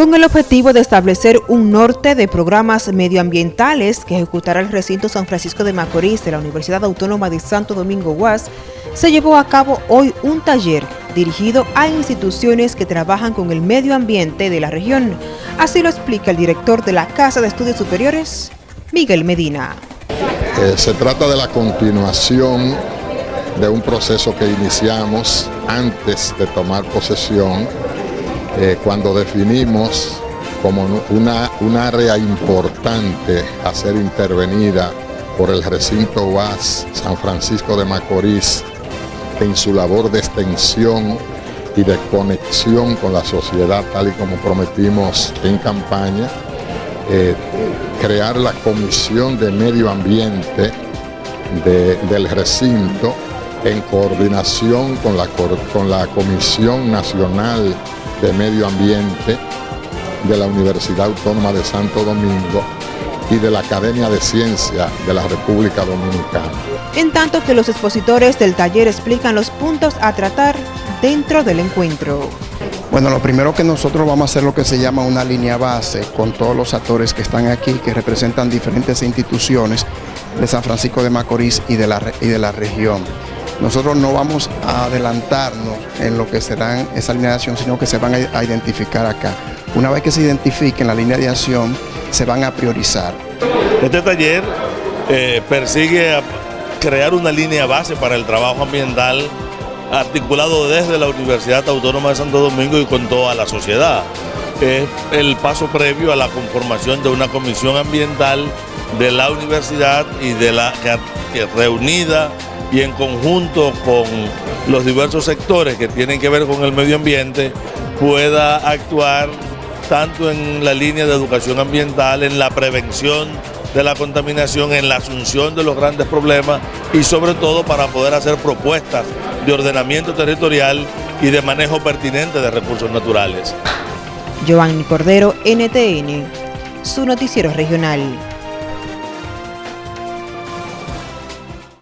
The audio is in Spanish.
con el objetivo de establecer un norte de programas medioambientales que ejecutará el recinto San Francisco de Macorís de la Universidad Autónoma de Santo Domingo UAS, se llevó a cabo hoy un taller dirigido a instituciones que trabajan con el medio ambiente de la región. Así lo explica el director de la Casa de Estudios Superiores, Miguel Medina. Eh, se trata de la continuación de un proceso que iniciamos antes de tomar posesión eh, cuando definimos como una, un área importante a ser intervenida por el recinto UAS San Francisco de Macorís en su labor de extensión y de conexión con la sociedad tal y como prometimos en campaña, eh, crear la Comisión de Medio Ambiente del recinto en coordinación con la, con la Comisión Nacional de Medio Ambiente de la Universidad Autónoma de Santo Domingo y de la Academia de Ciencia de la República Dominicana. En tanto que los expositores del taller explican los puntos a tratar dentro del encuentro. Bueno, lo primero que nosotros vamos a hacer lo que se llama una línea base con todos los actores que están aquí, que representan diferentes instituciones de San Francisco de Macorís y de la, y de la región. Nosotros no vamos a adelantarnos en lo que será esa línea de acción, sino que se van a identificar acá. Una vez que se identifiquen la línea de acción, se van a priorizar. Este taller eh, persigue crear una línea base para el trabajo ambiental articulado desde la Universidad Autónoma de Santo Domingo y con toda la sociedad. Es el paso previo a la conformación de una comisión ambiental de la universidad y de la que reunida y en conjunto con los diversos sectores que tienen que ver con el medio ambiente pueda actuar tanto en la línea de educación ambiental, en la prevención de la contaminación, en la asunción de los grandes problemas y sobre todo para poder hacer propuestas de ordenamiento territorial y de manejo pertinente de recursos naturales. Giovanni Cordero, NTN, su noticiero regional.